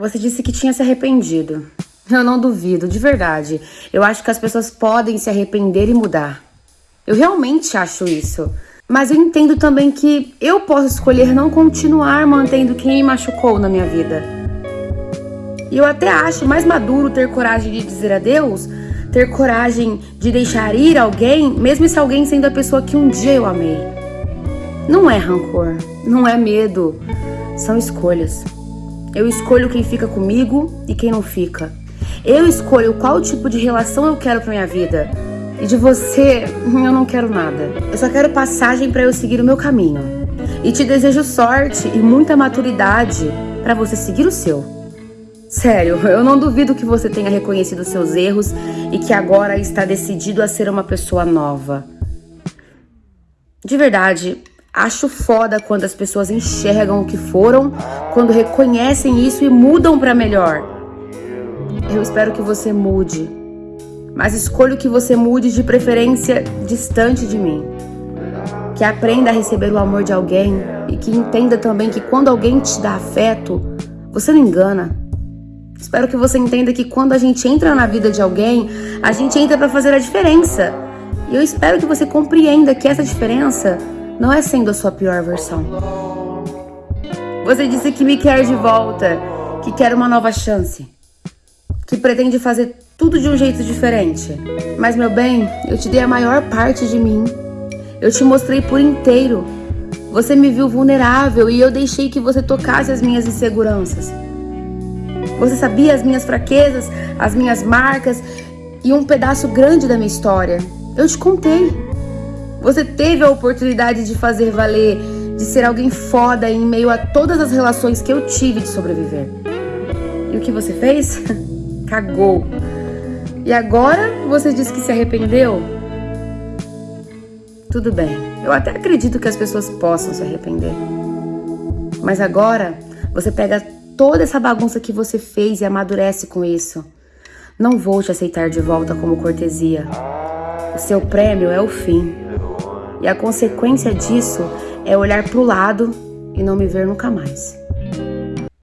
Você disse que tinha se arrependido. Eu não duvido, de verdade. Eu acho que as pessoas podem se arrepender e mudar. Eu realmente acho isso. Mas eu entendo também que eu posso escolher não continuar mantendo quem me machucou na minha vida. E eu até acho mais maduro ter coragem de dizer adeus, ter coragem de deixar ir alguém, mesmo se alguém sendo a pessoa que um dia eu amei. Não é rancor, não é medo, são escolhas. Eu escolho quem fica comigo e quem não fica. Eu escolho qual tipo de relação eu quero para minha vida. E de você, eu não quero nada. Eu só quero passagem para eu seguir o meu caminho. E te desejo sorte e muita maturidade para você seguir o seu. Sério, eu não duvido que você tenha reconhecido seus erros e que agora está decidido a ser uma pessoa nova. De verdade, Acho foda quando as pessoas enxergam o que foram, quando reconhecem isso e mudam para melhor. Eu espero que você mude, mas escolho que você mude de preferência distante de mim. Que aprenda a receber o amor de alguém e que entenda também que quando alguém te dá afeto, você não engana. Espero que você entenda que quando a gente entra na vida de alguém, a gente entra para fazer a diferença. E eu espero que você compreenda que essa diferença não é sendo a sua pior versão. Você disse que me quer de volta, que quer uma nova chance, que pretende fazer tudo de um jeito diferente. Mas, meu bem, eu te dei a maior parte de mim. Eu te mostrei por inteiro. Você me viu vulnerável e eu deixei que você tocasse as minhas inseguranças. Você sabia as minhas fraquezas, as minhas marcas e um pedaço grande da minha história. Eu te contei. Você teve a oportunidade de fazer valer, de ser alguém foda em meio a todas as relações que eu tive de sobreviver. E o que você fez? Cagou. E agora você diz que se arrependeu? Tudo bem, eu até acredito que as pessoas possam se arrepender. Mas agora você pega toda essa bagunça que você fez e amadurece com isso. Não vou te aceitar de volta como cortesia. O seu prêmio é o fim. E a consequência disso é olhar para o lado e não me ver nunca mais.